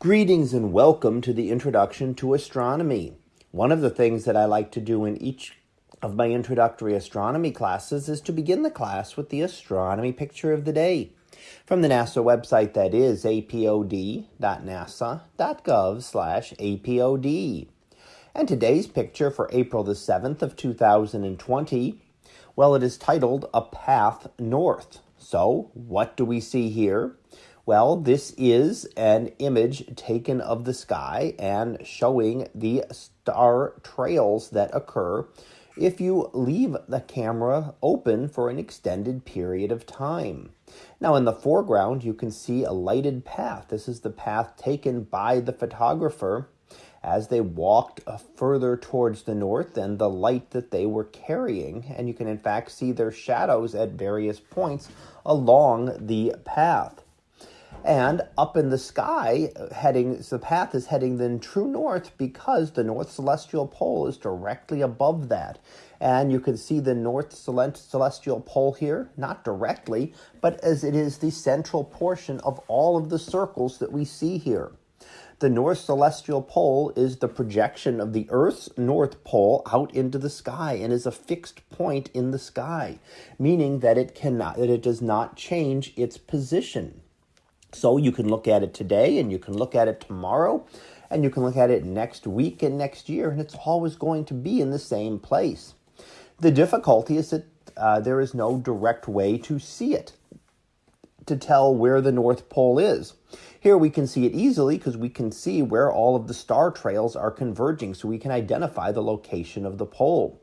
Greetings and welcome to the Introduction to Astronomy. One of the things that I like to do in each of my introductory astronomy classes is to begin the class with the astronomy picture of the day from the NASA website that is apod.nasa.gov slash apod. And today's picture for April the 7th of 2020, well, it is titled A Path North. So what do we see here? Well, this is an image taken of the sky and showing the star trails that occur if you leave the camera open for an extended period of time. Now in the foreground, you can see a lighted path. This is the path taken by the photographer as they walked uh, further towards the north and the light that they were carrying. And you can in fact see their shadows at various points along the path and up in the sky heading the path is heading then true north because the north celestial pole is directly above that and you can see the north celestial pole here not directly but as it is the central portion of all of the circles that we see here the north celestial pole is the projection of the Earth's north pole out into the sky and is a fixed point in the sky, meaning that it cannot that it does not change its position. So you can look at it today and you can look at it tomorrow and you can look at it next week and next year, and it's always going to be in the same place. The difficulty is that uh, there is no direct way to see it, to tell where the North Pole is. Here we can see it easily because we can see where all of the star trails are converging, so we can identify the location of the pole.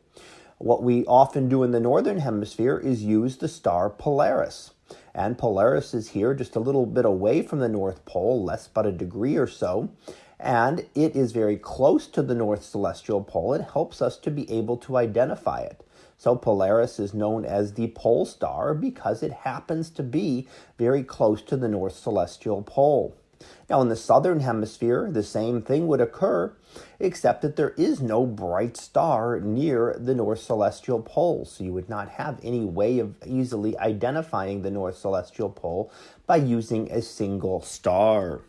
What we often do in the Northern Hemisphere is use the star Polaris. And Polaris is here just a little bit away from the North Pole, less but a degree or so. And it is very close to the North Celestial Pole. It helps us to be able to identify it. So Polaris is known as the pole star because it happens to be very close to the North Celestial Pole. Now, in the southern hemisphere, the same thing would occur, except that there is no bright star near the North Celestial Pole, so you would not have any way of easily identifying the North Celestial Pole by using a single star.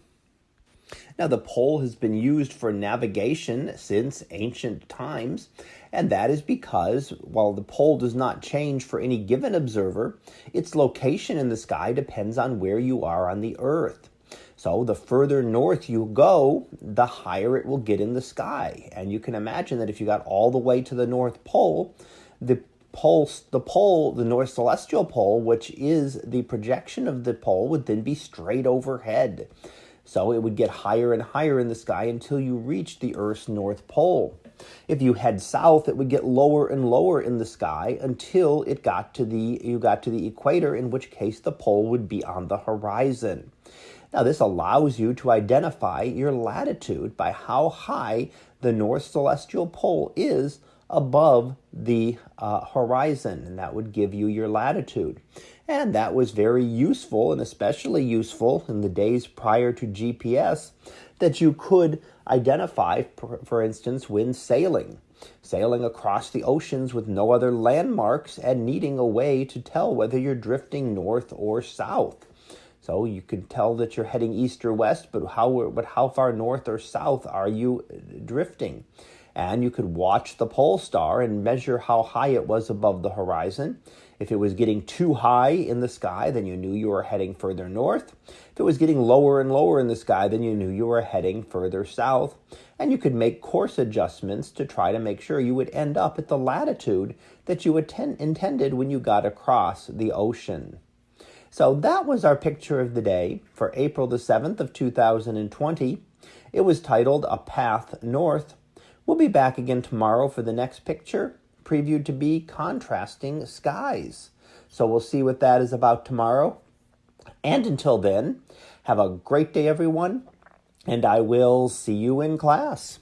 Now, the pole has been used for navigation since ancient times, and that is because while the pole does not change for any given observer, its location in the sky depends on where you are on the Earth. So the further north you go, the higher it will get in the sky. And you can imagine that if you got all the way to the North Pole, the pole, the pole, the North Celestial Pole, which is the projection of the pole, would then be straight overhead. So it would get higher and higher in the sky until you reach the Earth's North Pole. If you head south, it would get lower and lower in the sky until it got to the you got to the equator, in which case the pole would be on the horizon. Now, this allows you to identify your latitude by how high the North Celestial Pole is above the uh, horizon, and that would give you your latitude. And that was very useful, and especially useful in the days prior to GPS, that you could identify, for instance, when sailing. Sailing across the oceans with no other landmarks and needing a way to tell whether you're drifting north or south. So you can tell that you're heading east or west, but how but how far north or south are you drifting? And you could watch the pole star and measure how high it was above the horizon. If it was getting too high in the sky, then you knew you were heading further north. If it was getting lower and lower in the sky, then you knew you were heading further south. And you could make course adjustments to try to make sure you would end up at the latitude that you intended when you got across the ocean. So that was our picture of the day for April the 7th of 2020. It was titled A Path North. We'll be back again tomorrow for the next picture, previewed to be contrasting skies. So we'll see what that is about tomorrow. And until then, have a great day, everyone, and I will see you in class.